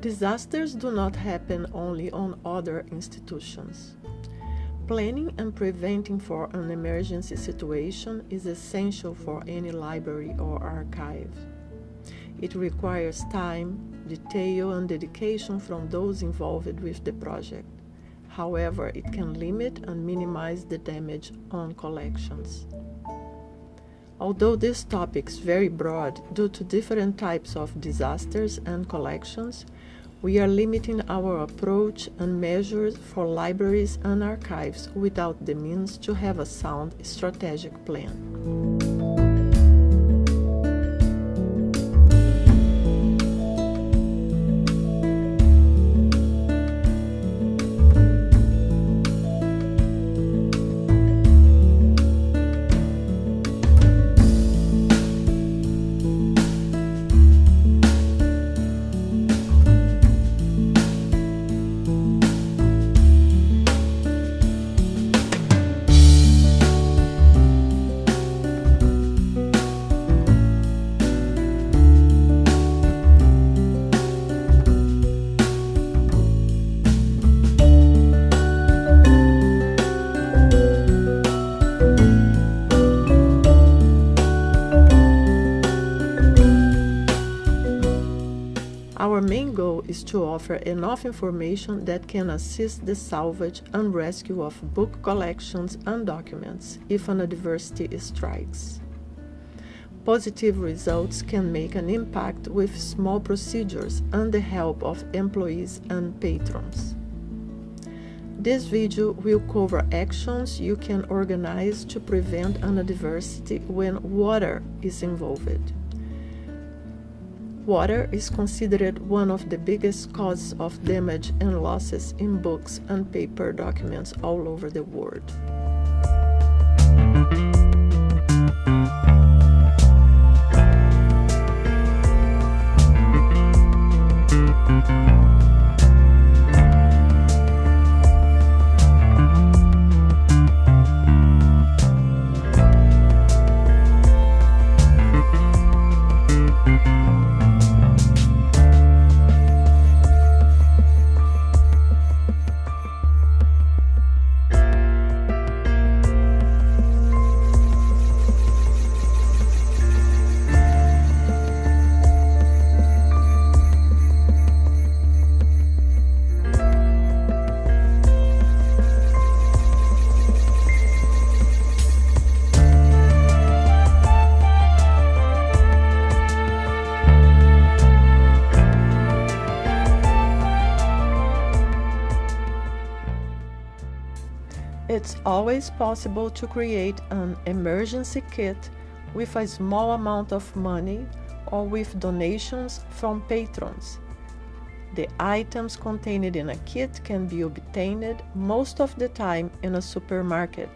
Disasters do not happen only on other institutions. Planning and preventing for an emergency situation is essential for any library or archive. It requires time, detail, and dedication from those involved with the project. However, it can limit and minimize the damage on collections. Although this topic is very broad due to different types of disasters and collections, we are limiting our approach and measures for libraries and archives without the means to have a sound strategic plan. To offer enough information that can assist the salvage and rescue of book collections and documents if an adversity strikes. Positive results can make an impact with small procedures and the help of employees and patrons. This video will cover actions you can organize to prevent an adversity when water is involved. Water is considered one of the biggest causes of damage and losses in books and paper documents all over the world. It's always possible to create an emergency kit with a small amount of money or with donations from patrons. The items contained in a kit can be obtained most of the time in a supermarket.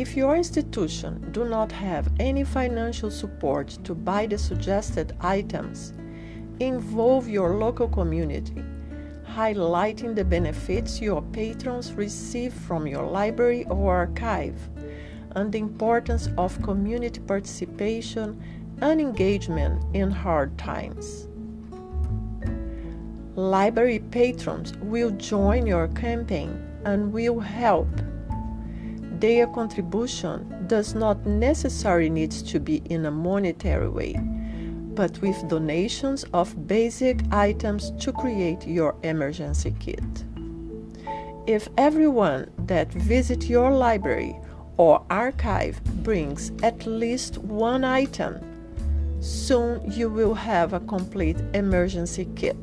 If your institution do not have any financial support to buy the suggested items, involve your local community, highlighting the benefits your patrons receive from your library or archive, and the importance of community participation and engagement in hard times. Library patrons will join your campaign and will help their contribution does not necessarily need to be in a monetary way, but with donations of basic items to create your emergency kit. If everyone that visits your library or archive brings at least one item, soon you will have a complete emergency kit.